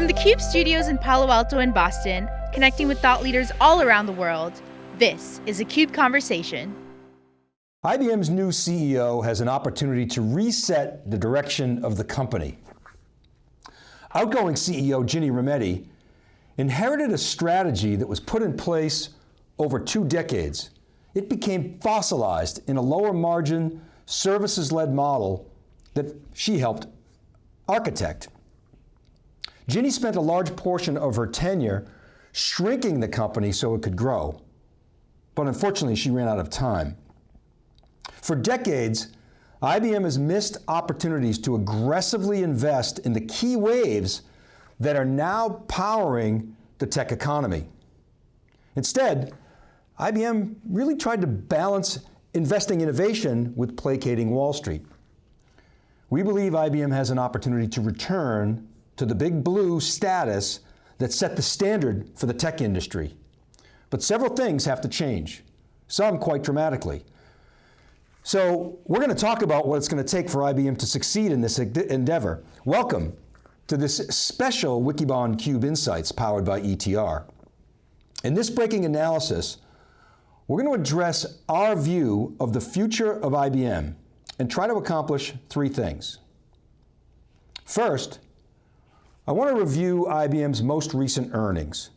From the CUBE studios in Palo Alto and Boston, connecting with thought leaders all around the world, this is a CUBE Conversation. IBM's new CEO has an opportunity to reset the direction of the company. Outgoing CEO Ginni Rometty inherited a strategy that was put in place over two decades. It became fossilized in a lower margin, services-led model that she helped architect. Ginni spent a large portion of her tenure shrinking the company so it could grow. But unfortunately, she ran out of time. For decades, IBM has missed opportunities to aggressively invest in the key waves that are now powering the tech economy. Instead, IBM really tried to balance investing innovation with placating Wall Street. We believe IBM has an opportunity to return to the big blue status that set the standard for the tech industry. But several things have to change, some quite dramatically. So we're going to talk about what it's going to take for IBM to succeed in this endeavor. Welcome to this special Wikibon Cube Insights powered by ETR. In this breaking analysis, we're going to address our view of the future of IBM and try to accomplish three things. First, I want to review IBM's most recent earnings,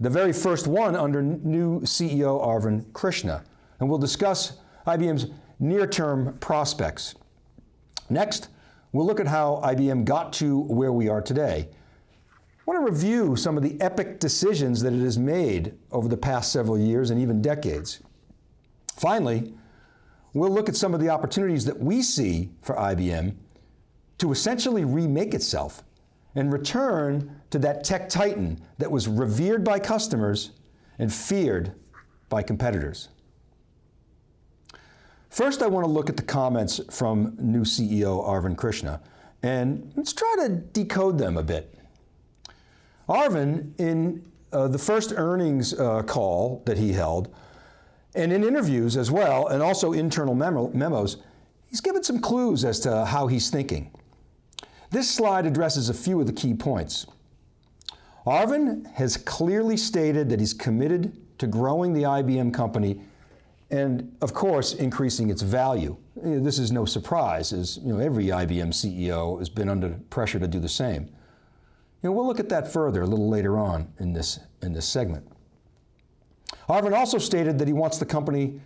the very first one under new CEO Arvind Krishna, and we'll discuss IBM's near-term prospects. Next, we'll look at how IBM got to where we are today. I want to review some of the epic decisions that it has made over the past several years and even decades. Finally, we'll look at some of the opportunities that we see for IBM to essentially remake itself and return to that tech titan that was revered by customers and feared by competitors. First, I want to look at the comments from new CEO Arvind Krishna, and let's try to decode them a bit. Arvind, in uh, the first earnings uh, call that he held, and in interviews as well, and also internal memo memos, he's given some clues as to how he's thinking. This slide addresses a few of the key points. Arvind has clearly stated that he's committed to growing the IBM company and, of course, increasing its value. This is no surprise, as you know, every IBM CEO has been under pressure to do the same. You know, we'll look at that further a little later on in this, in this segment. Arvind also stated that he wants the company,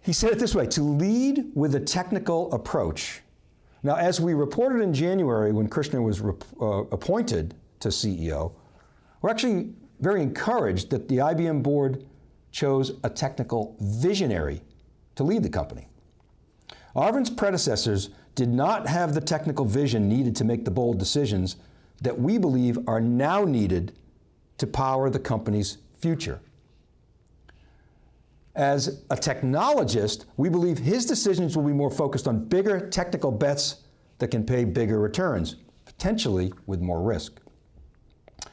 he said it this way, to lead with a technical approach now, as we reported in January when Krishna was uh, appointed to CEO, we're actually very encouraged that the IBM board chose a technical visionary to lead the company. Arvind's predecessors did not have the technical vision needed to make the bold decisions that we believe are now needed to power the company's future. As a technologist, we believe his decisions will be more focused on bigger technical bets that can pay bigger returns, potentially with more risk.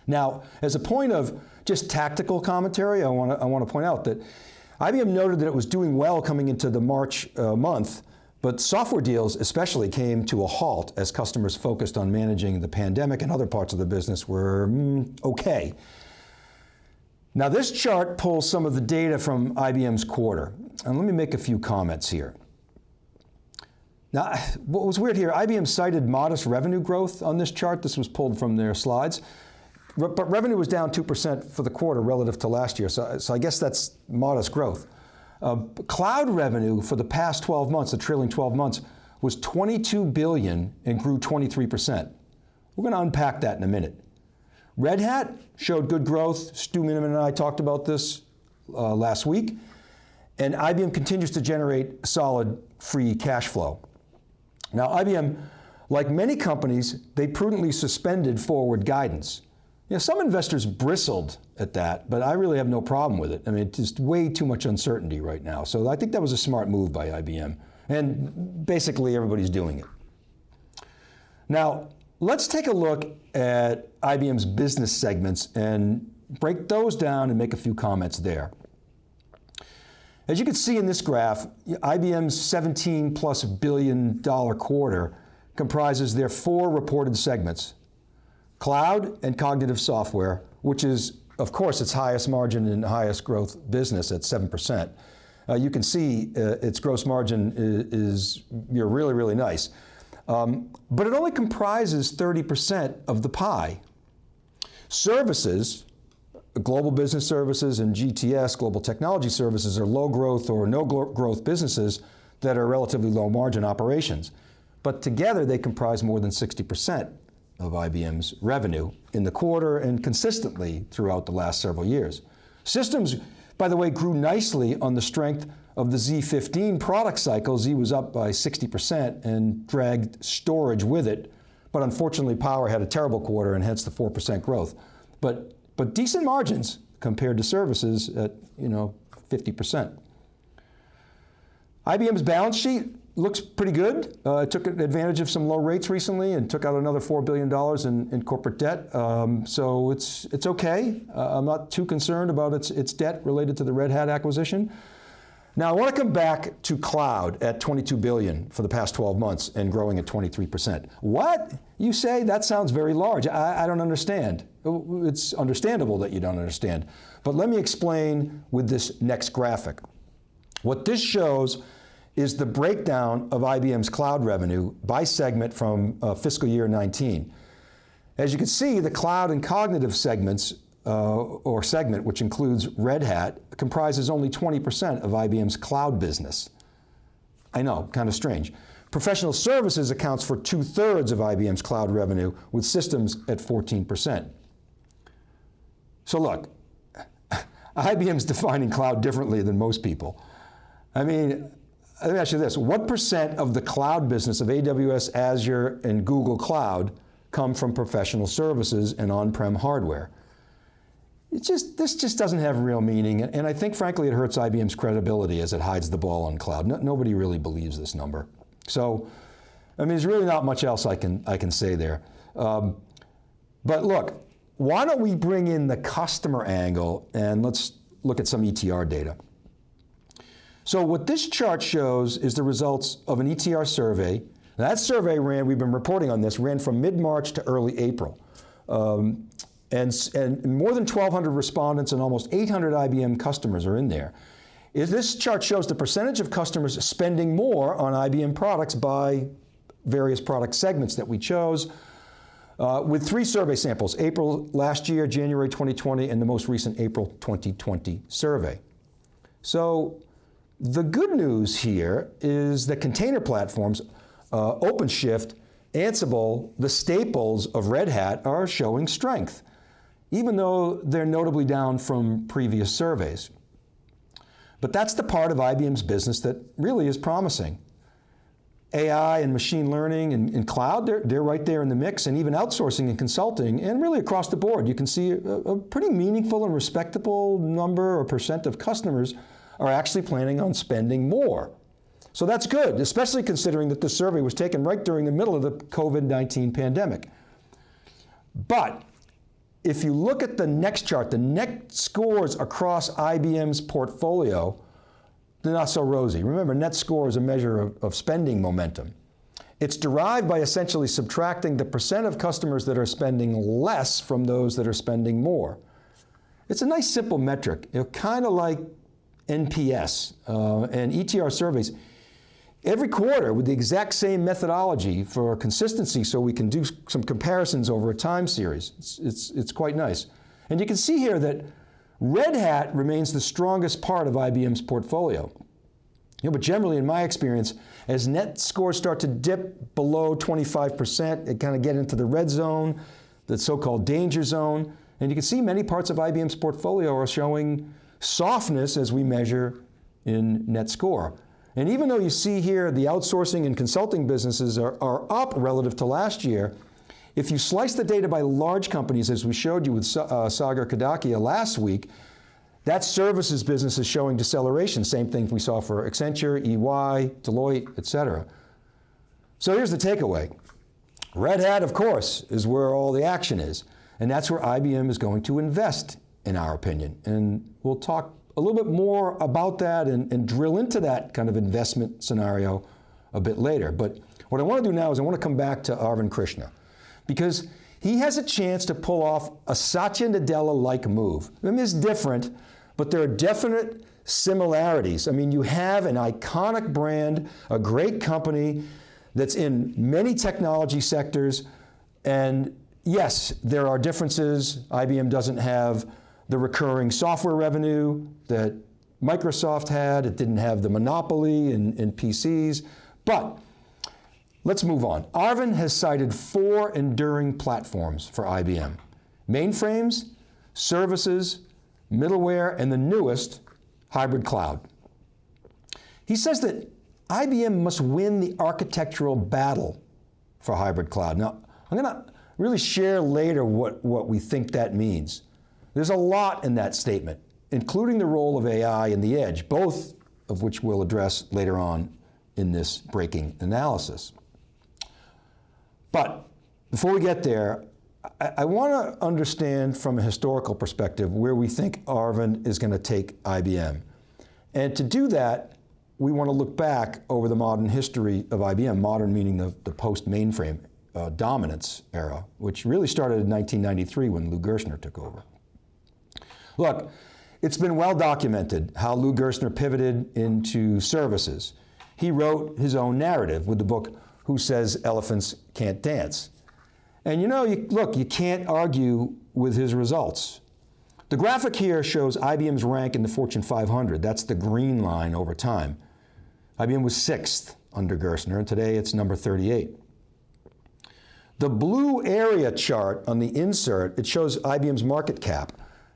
Now, as a point of just tactical commentary, I want to, I want to point out that IBM noted that it was doing well coming into the March uh, month, but software deals especially came to a halt as customers focused on managing the pandemic and other parts of the business were mm, okay. Now this chart pulls some of the data from IBM's quarter, and let me make a few comments here. Now, what was weird here, IBM cited modest revenue growth on this chart. This was pulled from their slides. But revenue was down 2% for the quarter relative to last year, so, so I guess that's modest growth. Uh, cloud revenue for the past 12 months, the trailing 12 months, was 22 billion and grew 23%. We're going to unpack that in a minute. Red Hat showed good growth. Stu Miniman and I talked about this uh, last week. And IBM continues to generate solid free cash flow. Now IBM, like many companies, they prudently suspended forward guidance. You know, some investors bristled at that, but I really have no problem with it. I mean, it's just way too much uncertainty right now. So I think that was a smart move by IBM. And basically everybody's doing it. Now, let's take a look at IBM's business segments and break those down and make a few comments there. As you can see in this graph, IBM's 17 plus billion dollar quarter comprises their four reported segments. Cloud and cognitive software, which is, of course, its highest margin and highest growth business at 7%. Uh, you can see uh, its gross margin is, is you really, really nice. Um, but it only comprises 30% of the pie. Services, global business services and GTS, global technology services, are low growth or no growth businesses that are relatively low margin operations. But together they comprise more than 60% of IBM's revenue in the quarter and consistently throughout the last several years. Systems, by the way, grew nicely on the strength of the Z15 product cycle. Z was up by 60% and dragged storage with it. But unfortunately, Power had a terrible quarter and hence the 4% growth. But but decent margins compared to services at you know 50%. IBM's balance sheet looks pretty good. Uh, it took advantage of some low rates recently and took out another $4 billion in, in corporate debt. Um, so it's, it's okay. Uh, I'm not too concerned about its, its debt related to the Red Hat acquisition. Now I want to come back to cloud at 22 billion for the past 12 months and growing at 23%. What? You say that sounds very large. I, I don't understand. It's understandable that you don't understand. But let me explain with this next graphic. What this shows is the breakdown of IBM's cloud revenue by segment from uh, fiscal year 19. As you can see, the cloud and cognitive segments uh, or segment, which includes Red Hat, comprises only 20% of IBM's cloud business. I know, kind of strange. Professional services accounts for two thirds of IBM's cloud revenue, with systems at 14%. So look, IBM's defining cloud differently than most people. I mean, let me ask you this, what percent of the cloud business of AWS, Azure, and Google Cloud come from professional services and on-prem hardware? It just, this just doesn't have real meaning, and I think frankly it hurts IBM's credibility as it hides the ball on cloud. No, nobody really believes this number. So, I mean, there's really not much else I can, I can say there. Um, but look, why don't we bring in the customer angle and let's look at some ETR data. So what this chart shows is the results of an ETR survey. That survey ran, we've been reporting on this, ran from mid-March to early April. Um, and, and more than 1,200 respondents and almost 800 IBM customers are in there. This chart shows the percentage of customers spending more on IBM products by various product segments that we chose, uh, with three survey samples, April last year, January 2020, and the most recent April 2020 survey. So the good news here is that container platforms, uh, OpenShift, Ansible, the staples of Red Hat are showing strength even though they're notably down from previous surveys. But that's the part of IBM's business that really is promising. AI and machine learning and, and, cloud, they're, they're right there in the mix, and even outsourcing and consulting, and really across the board, you can see a, a pretty meaningful and respectable number or percent of customers are actually planning on spending more. So that's good, especially considering that the survey was taken right during the middle of the COVID-19 pandemic. But if you look at the next chart, the net scores across IBM's portfolio, they're not so rosy. Remember, net score is a measure of, of spending momentum. It's derived by essentially subtracting the percent of customers that are spending less from those that are spending more. It's a nice simple metric, you know, kind of like NPS uh, and ETR surveys every quarter with the exact same methodology for consistency so we can do some comparisons over a time series. It's, it's, it's quite nice. And you can see here that Red Hat remains the strongest part of IBM's portfolio. You know, but generally, in my experience, as net scores start to dip below 25%, it kind of get into the red zone, the so-called danger zone, and you can see many parts of IBM's portfolio are showing softness as we measure in net score. And even though you see here the outsourcing and consulting businesses are, are up relative to last year, if you slice the data by large companies, as we showed you with uh, Sagar Kadakia last week, that services business is showing deceleration. Same thing we saw for Accenture, EY, Deloitte, et cetera. So here's the takeaway. Red Hat, of course, is where all the action is. And that's where IBM is going to invest, in our opinion. And we'll talk a little bit more about that and, and drill into that kind of investment scenario a bit later. But what I want to do now is I want to come back to Arvind Krishna because he has a chance to pull off a Satya Nadella-like move. I mean, it's different, but there are definite similarities. I mean, you have an iconic brand, a great company that's in many technology sectors, and yes, there are differences. IBM doesn't have the recurring software revenue that Microsoft had. It didn't have the monopoly in, in PCs, but Let's move on. Arvind has cited four enduring platforms for IBM. Mainframes, services, middleware, and the newest, hybrid cloud. He says that IBM must win the architectural battle for hybrid cloud. Now, I'm going to really share later what, what we think that means. There's a lot in that statement, including the role of AI and the edge, both of which we'll address later on in this breaking analysis. But before we get there, I, I want to understand from a historical perspective where we think Arvind is going to take IBM. And to do that, we want to look back over the modern history of IBM, modern meaning the, the post-mainframe uh, dominance era, which really started in 1993 when Lou Gerstner took over. Look, it's been well documented how Lou Gerstner pivoted into services. He wrote his own narrative with the book who says elephants can't dance. And you know, you, look, you can't argue with his results. The graphic here shows IBM's rank in the Fortune 500. That's the green line over time. IBM was sixth under Gerstner, and today it's number 38. The blue area chart on the insert, it shows IBM's market cap.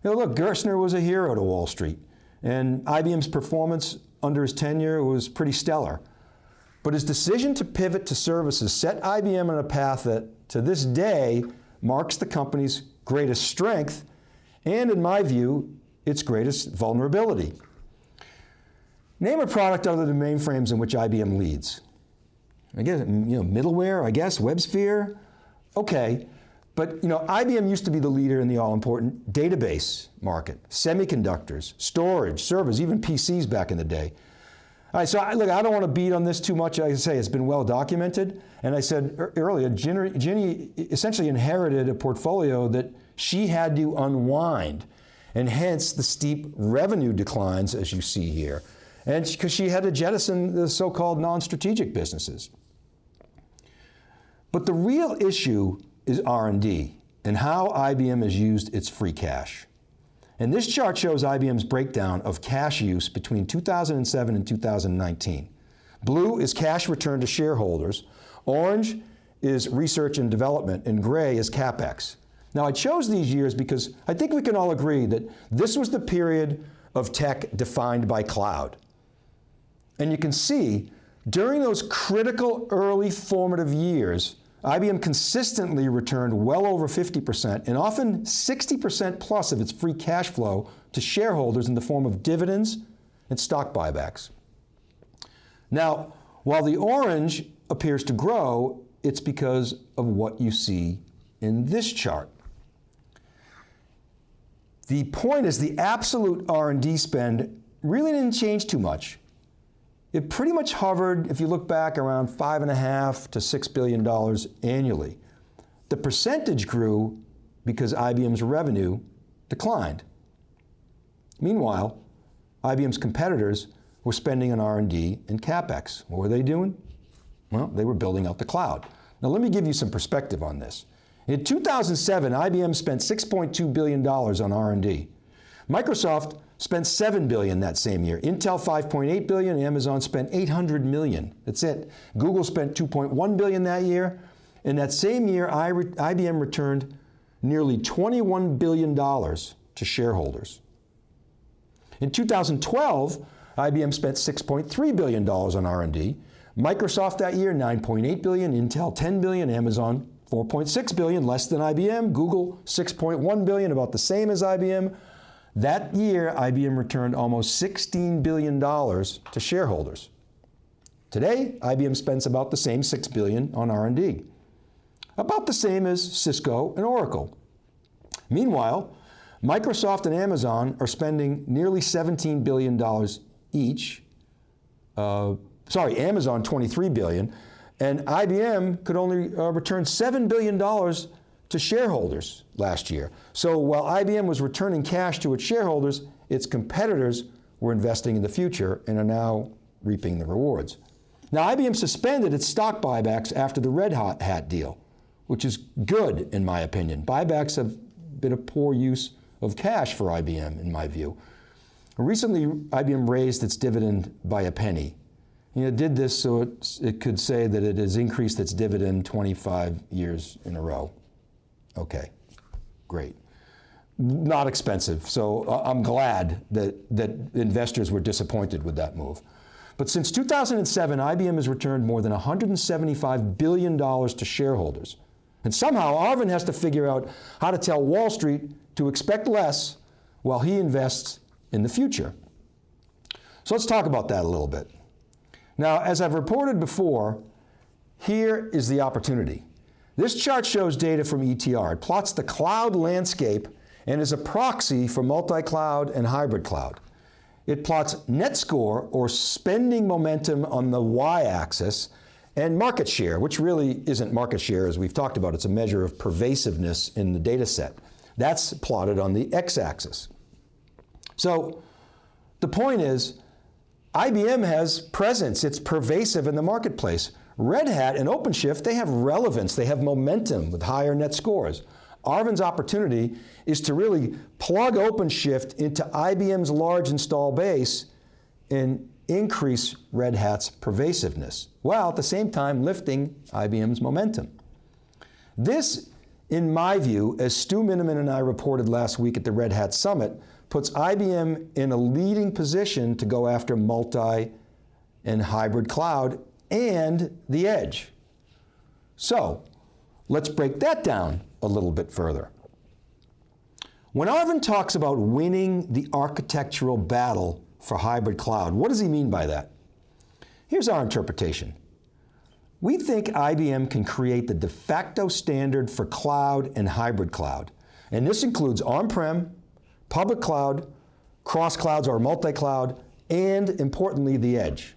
You know, look, Gerstner was a hero to Wall Street, and IBM's performance under his tenure was pretty stellar. But his decision to pivot to services set IBM on a path that, to this day, marks the company's greatest strength and, in my view, its greatest vulnerability. Name a product other than mainframes in which IBM leads. I guess, you know, middleware, I guess, WebSphere, okay. But you know, IBM used to be the leader in the all-important database market, semiconductors, storage, servers, even PCs back in the day. All right, so I, look, I don't want to beat on this too much. I say it's been well documented. And I said earlier, Ginni essentially inherited a portfolio that she had to unwind. And hence the steep revenue declines as you see here. And because she had to jettison the so-called non-strategic businesses. But the real issue is R&D and how IBM has used its free cash. And this chart shows IBM's breakdown of cash use between 2007 and 2019. Blue is cash returned to shareholders, orange is research and development, and gray is CapEx. Now I chose these years because I think we can all agree that this was the period of tech defined by cloud. And you can see, during those critical early formative years, IBM consistently returned well over 50% and often 60% plus of its free cash flow to shareholders in the form of dividends and stock buybacks. Now, while the orange appears to grow, it's because of what you see in this chart. The point is the absolute R&D spend really didn't change too much it pretty much hovered, if you look back, around five and a half to six billion dollars annually. The percentage grew because IBM's revenue declined. Meanwhile, IBM's competitors were spending on R&D and CapEx. What were they doing? Well, they were building out the cloud. Now let me give you some perspective on this. In 2007, IBM spent $6.2 billion on R&D. Microsoft spent 7 billion that same year. Intel 5.8 billion, Amazon spent 800 million. That's it. Google spent 2.1 billion that year. In that same year, IBM returned nearly $21 billion to shareholders. In 2012, IBM spent $6.3 billion on R&D. Microsoft that year, 9.8 billion, Intel 10 billion, Amazon 4.6 billion, less than IBM, Google 6.1 billion, about the same as IBM, that year, IBM returned almost $16 billion to shareholders. Today, IBM spends about the same 6 billion on R&D. About the same as Cisco and Oracle. Meanwhile, Microsoft and Amazon are spending nearly $17 billion each. Uh, sorry, Amazon 23 billion, and IBM could only uh, return $7 billion to shareholders last year. So while IBM was returning cash to its shareholders, its competitors were investing in the future and are now reaping the rewards. Now IBM suspended its stock buybacks after the Red Hat deal, which is good in my opinion. Buybacks have been a poor use of cash for IBM in my view. Recently, IBM raised its dividend by a penny. You know, did this so it, it could say that it has increased its dividend 25 years in a row. Okay, great. Not expensive, so uh, I'm glad that, that investors were disappointed with that move. But since 2007, IBM has returned more than $175 billion to shareholders. And somehow Arvind has to figure out how to tell Wall Street to expect less while he invests in the future. So let's talk about that a little bit. Now, as I've reported before, here is the opportunity. This chart shows data from ETR. It plots the cloud landscape and is a proxy for multi-cloud and hybrid cloud. It plots net score or spending momentum on the y-axis and market share, which really isn't market share as we've talked about, it's a measure of pervasiveness in the data set. That's plotted on the x-axis. So the point is, IBM has presence, it's pervasive in the marketplace. Red Hat and OpenShift, they have relevance, they have momentum with higher net scores. Arvind's opportunity is to really plug OpenShift into IBM's large install base and increase Red Hat's pervasiveness, while at the same time lifting IBM's momentum. This, in my view, as Stu Miniman and I reported last week at the Red Hat Summit, puts IBM in a leading position to go after multi and hybrid cloud and the edge. So, let's break that down a little bit further. When Arvind talks about winning the architectural battle for hybrid cloud, what does he mean by that? Here's our interpretation. We think IBM can create the de facto standard for cloud and hybrid cloud. And this includes on-prem, public cloud, cross clouds or multi-cloud, and importantly, the edge.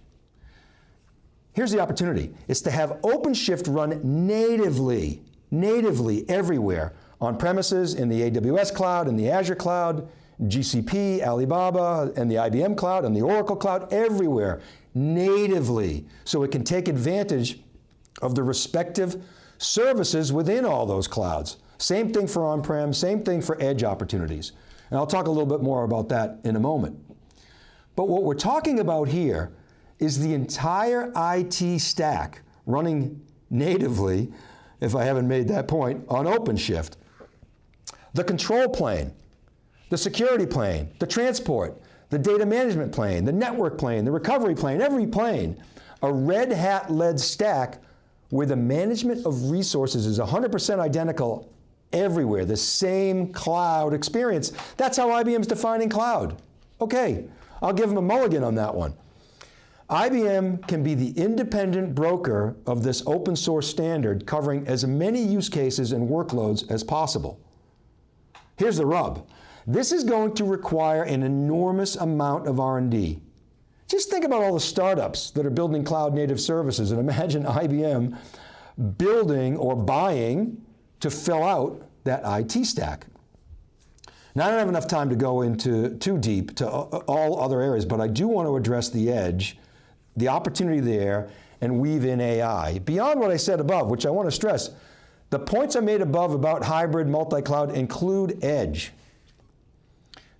Here's the opportunity. It's to have OpenShift run natively, natively everywhere, on premises, in the AWS cloud, in the Azure cloud, GCP, Alibaba, and the IBM cloud, and the Oracle cloud, everywhere, natively, so it can take advantage of the respective services within all those clouds. Same thing for on-prem, same thing for edge opportunities. And I'll talk a little bit more about that in a moment. But what we're talking about here is the entire IT stack running natively, if I haven't made that point, on OpenShift. The control plane, the security plane, the transport, the data management plane, the network plane, the recovery plane, every plane, a Red Hat-led stack where the management of resources is 100% identical everywhere, the same cloud experience. That's how IBM's defining cloud. Okay, I'll give them a mulligan on that one. IBM can be the independent broker of this open source standard covering as many use cases and workloads as possible. Here's the rub. This is going to require an enormous amount of R&D. Just think about all the startups that are building cloud native services and imagine IBM building or buying to fill out that IT stack. Now I don't have enough time to go into too deep to all other areas, but I do want to address the edge, the opportunity there, and weave in AI. Beyond what I said above, which I want to stress, the points I made above about hybrid multi-cloud include edge.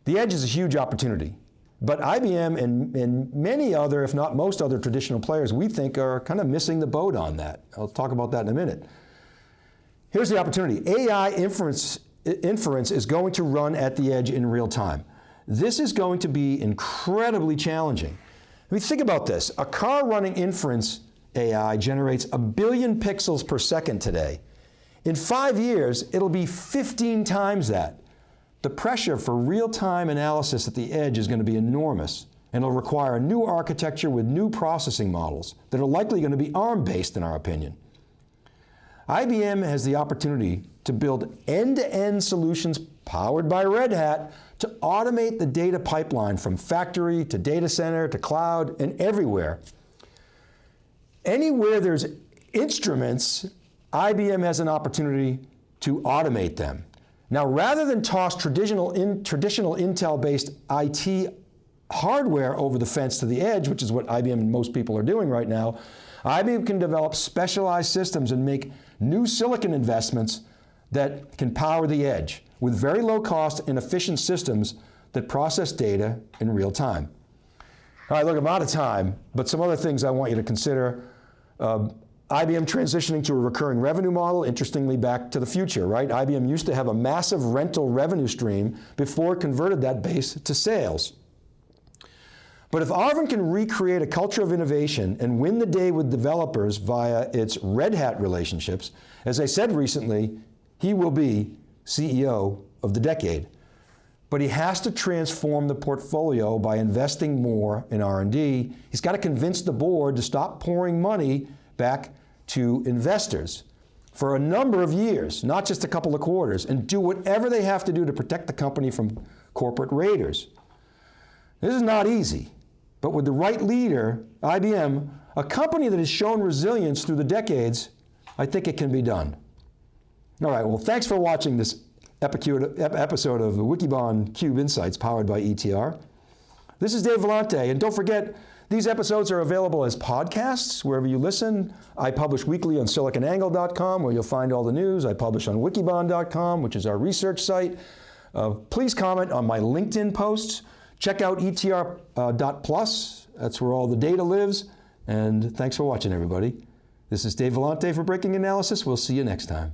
The edge is a huge opportunity, but IBM and, and many other, if not most other traditional players, we think are kind of missing the boat on that. I'll talk about that in a minute. Here's the opportunity. AI inference, inference is going to run at the edge in real time. This is going to be incredibly challenging. I mean, think about this. A car running inference AI generates a billion pixels per second today. In five years, it'll be 15 times that. The pressure for real-time analysis at the edge is going to be enormous, and it'll require a new architecture with new processing models that are likely going to be ARM-based in our opinion. IBM has the opportunity to build end-to-end -end solutions powered by Red Hat to automate the data pipeline from factory to data center to cloud and everywhere. Anywhere there's instruments, IBM has an opportunity to automate them. Now, rather than toss traditional, in, traditional Intel-based IT hardware over the fence to the edge, which is what IBM and most people are doing right now, IBM can develop specialized systems and make new silicon investments that can power the edge with very low cost and efficient systems that process data in real time. All right, look, I'm out of time, but some other things I want you to consider. Um, IBM transitioning to a recurring revenue model, interestingly back to the future, right? IBM used to have a massive rental revenue stream before it converted that base to sales. But if Arvind can recreate a culture of innovation and win the day with developers via its Red Hat relationships, as I said recently, he will be CEO of the decade. But he has to transform the portfolio by investing more in R&D. He's got to convince the board to stop pouring money back to investors for a number of years, not just a couple of quarters, and do whatever they have to do to protect the company from corporate raiders. This is not easy, but with the right leader, IBM, a company that has shown resilience through the decades, I think it can be done. All right, well, thanks for watching this episode of Wikibon Cube Insights powered by ETR. This is Dave Vellante, and don't forget, these episodes are available as podcasts wherever you listen. I publish weekly on siliconangle.com where you'll find all the news. I publish on wikibon.com, which is our research site. Uh, please comment on my LinkedIn posts. Check out etr.plus, uh, that's where all the data lives. And thanks for watching, everybody. This is Dave Vellante for Breaking Analysis. We'll see you next time.